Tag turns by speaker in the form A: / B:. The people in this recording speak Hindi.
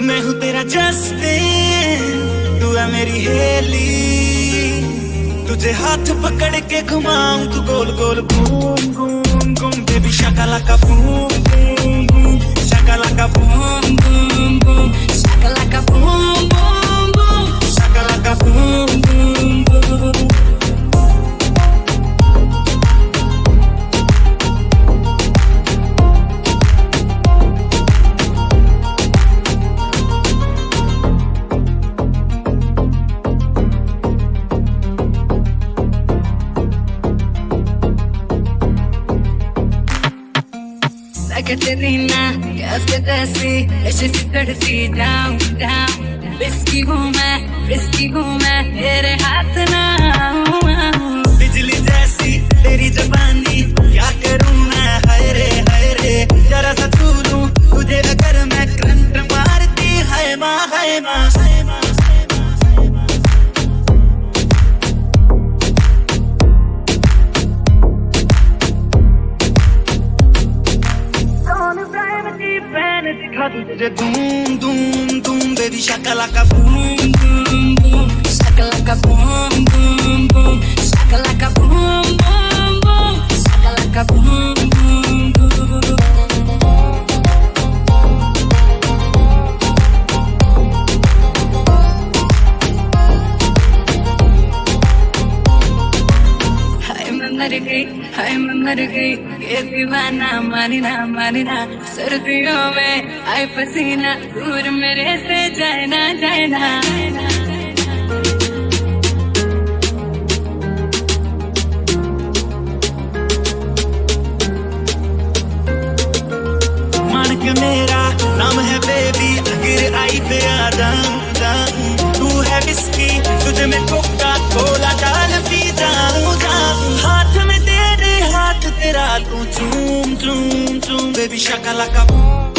A: मैं हूँ तेरा जस्टिन, तू है मेरी हेली। तुझे हाथ पकड़ के घुमाऊं, तू गोल गोल घूम घूम घूम बेबी शकला का
B: तैसी ऐसे सिकड़ती जाऊँ जाऊँ रिस्की हूँ मैं रिस्की हूँ तेरे हाथ ना
A: तुझे धूम धूम धूम बेबी शक्ला का
B: boom boom boom Shakalaka boom boom boom मर गई, हाय मैं मर गई। ये दीवाना मानना मानना सर्दियों में आए पसीना, दूर मेरे से जाए ना जाए ना
A: मेरा में तेरे